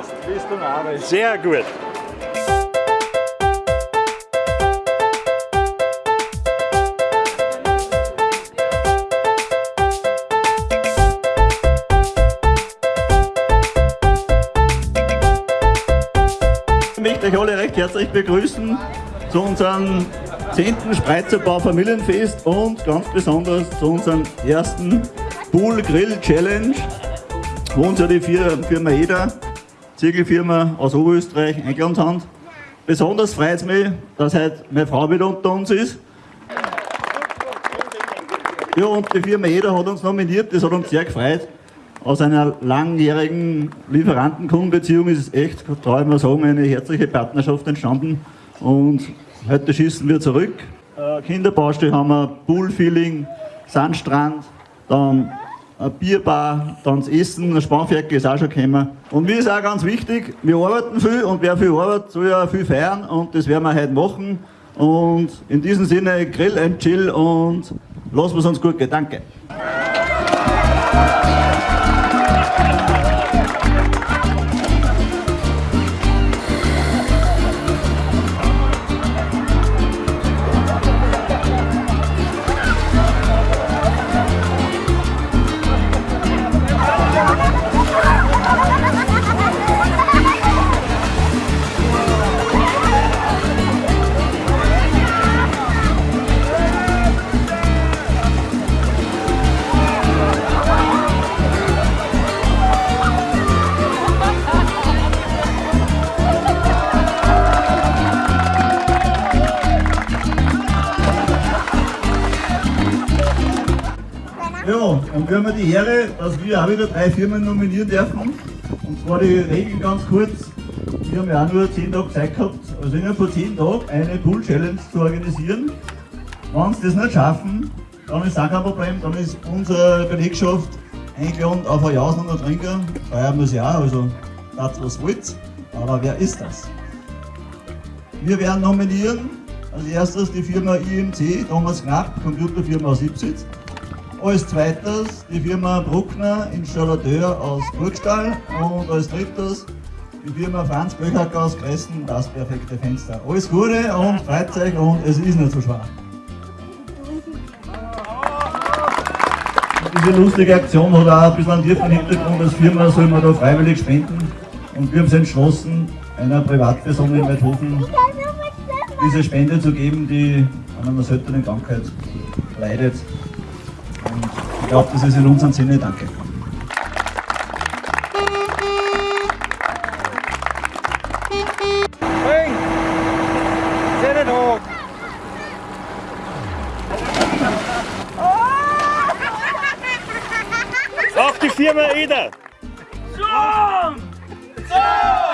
Passt. Bist du Arbeit. Sehr gut. Ich möchte euch alle recht herzlich begrüßen zu unserem 10. Spreizerbau Familienfest und ganz besonders zu unserem ersten Pool Grill Challenge, wo uns ja die Firma EDA, Ziegelfirma aus Oberösterreich, haben. Besonders freut es mich, dass heute meine Frau wieder unter uns ist. Ja, und die Firma EDA hat uns nominiert, das hat uns sehr gefreut aus einer langjährigen Lieferanten-Kundenbeziehung ist es echt, traue ich mal sagen, eine herzliche Partnerschaft entstanden. Und heute schießen wir zurück. Äh, Kinderbaustelle haben wir, Poolfeeling, Sandstrand, dann eine Bierbar, dann das Essen, ein Spanferkel ist auch schon gekommen. Und mir ist auch ganz wichtig, wir arbeiten viel und wer viel arbeitet, soll ja viel feiern und das werden wir heute machen. Und in diesem Sinne, Grill and Chill und lassen wir es uns gut gehen. Danke. Ja, und wir haben ja die Ehre, dass wir auch wieder drei Firmen nominieren dürfen. Und zwar die Regel ganz kurz. Wir haben ja auch nur 10 Tage Zeit gehabt, also innerhalb von 10 Tagen eine Pool Challenge zu organisieren. Wenn sie das nicht schaffen, dann ist auch kein Problem, dann ist unsere Belegschaft eingeladen auf ein Jausen und ein Trinker. Feiern wir sie auch, also das was wollt. Aber wer ist das? Wir werden nominieren als erstes die Firma IMC, Thomas Knapp, Computerfirma aus Ipsitz. Als zweites die Firma Bruckner, Installateur aus Burgstall. Und als drittes die Firma Franz Böchacker aus Kressen, das perfekte Fenster. Alles Gute und euch und es ist nicht so schwer. Diese lustige Aktion hat auch ein bisschen einen tiefen Hintergrund. Als Firma soll man da freiwillig spenden. Und wir haben uns entschlossen, einer Privatperson in Weidhofen diese Spende zu geben, die an einer seltenen Krankheit leidet glaube, das ist in unserem Sinne. Danke. Auf die Firma Eder. Zoom! Zoom!